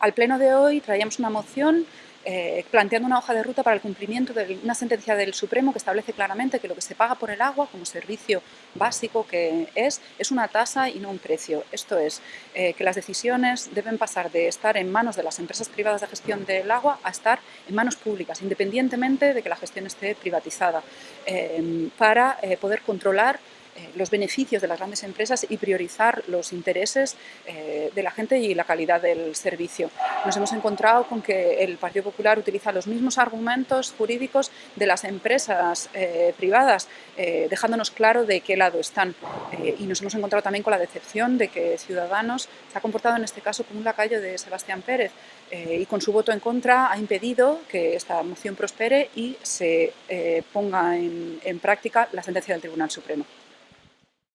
Al pleno de hoy traíamos una moción eh, planteando una hoja de ruta para el cumplimiento de una sentencia del Supremo que establece claramente que lo que se paga por el agua como servicio básico que es, es una tasa y no un precio. Esto es, eh, que las decisiones deben pasar de estar en manos de las empresas privadas de gestión del agua a estar en manos públicas, independientemente de que la gestión esté privatizada, eh, para poder controlar los beneficios de las grandes empresas y priorizar los intereses eh, de la gente y la calidad del servicio. Nos hemos encontrado con que el Partido Popular utiliza los mismos argumentos jurídicos de las empresas eh, privadas, dejándonos claro de qué lado están. y nos hemos encontrado también con la decepción de que Ciudadanos se ha comportado en este caso como un lacayo de Sebastián Pérez y con su voto en contra ha impedido que esta moción prospere y se ponga en práctica la sentencia del Tribunal Supremo.